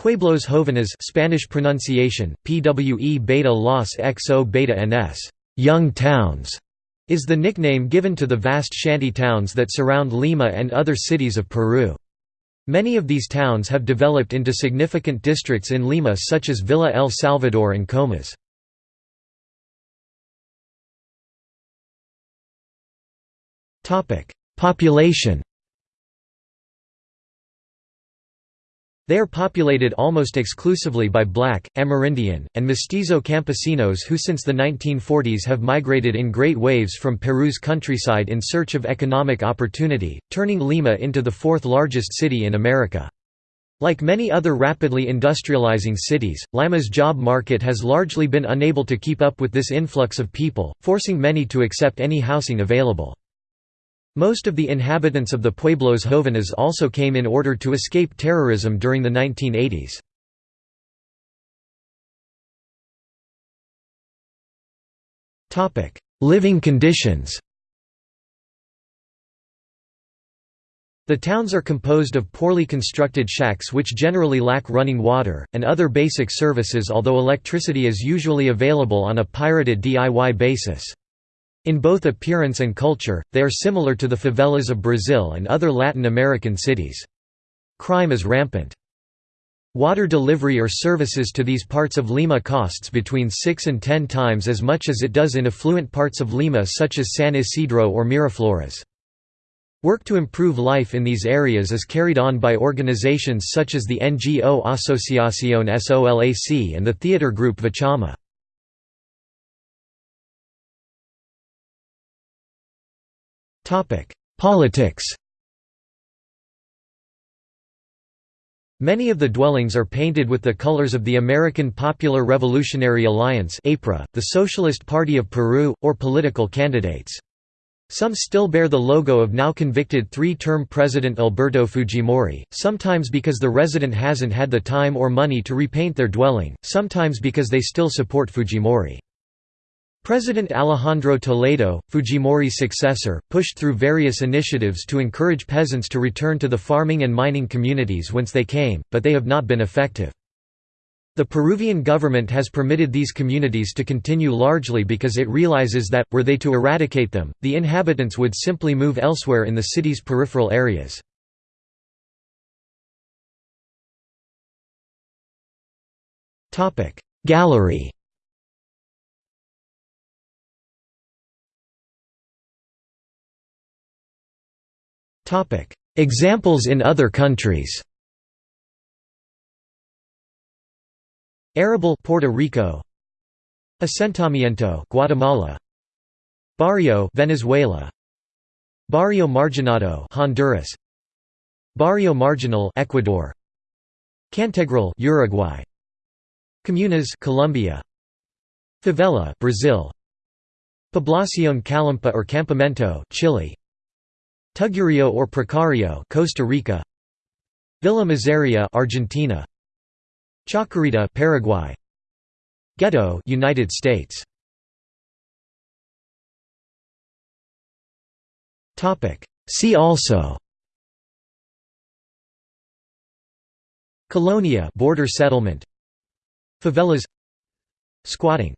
Pueblos Jóvenes Spanish pronunciation, PWE beta Los XO beta NS, young towns, is the nickname given to the vast shanty towns that surround Lima and other cities of Peru. Many of these towns have developed into significant districts in Lima such as Villa El Salvador and Comas. Population They are populated almost exclusively by black, Amerindian, and mestizo campesinos who since the 1940s have migrated in great waves from Peru's countryside in search of economic opportunity, turning Lima into the fourth largest city in America. Like many other rapidly industrializing cities, Lima's job market has largely been unable to keep up with this influx of people, forcing many to accept any housing available. Most of the inhabitants of the Pueblos Jóvenes also came in order to escape terrorism during the 1980s. Living conditions The towns are composed of poorly constructed shacks which generally lack running water, and other basic services although electricity is usually available on a pirated DIY basis. In both appearance and culture, they are similar to the favelas of Brazil and other Latin American cities. Crime is rampant. Water delivery or services to these parts of Lima costs between 6 and 10 times as much as it does in affluent parts of Lima such as San Isidro or Miraflores. Work to improve life in these areas is carried on by organizations such as the NGO Asociación SOLAC and the theater group Vichama. Politics Many of the dwellings are painted with the colors of the American Popular Revolutionary Alliance the Socialist Party of Peru, or political candidates. Some still bear the logo of now convicted three-term President Alberto Fujimori, sometimes because the resident hasn't had the time or money to repaint their dwelling, sometimes because they still support Fujimori. President Alejandro Toledo, Fujimori's successor, pushed through various initiatives to encourage peasants to return to the farming and mining communities whence they came, but they have not been effective. The Peruvian government has permitted these communities to continue largely because it realizes that, were they to eradicate them, the inhabitants would simply move elsewhere in the city's peripheral areas. Gallery Examples in other countries. Arrabal Puerto Rico. Asentamiento Guatemala. Barrio Venezuela. Barrio Marginado Honduras. Barrio Marginal Ecuador. Cantegril Uruguay. Comunas Colombia. Favela Brazil. Población Callampa or Campamento Chile Tugurio or Precario Costa Rica. Villa Miseria Argentina. Chacarita Paraguay. Ghetto United States. Topic. See also. Colonia border settlement. Favelas. Squatting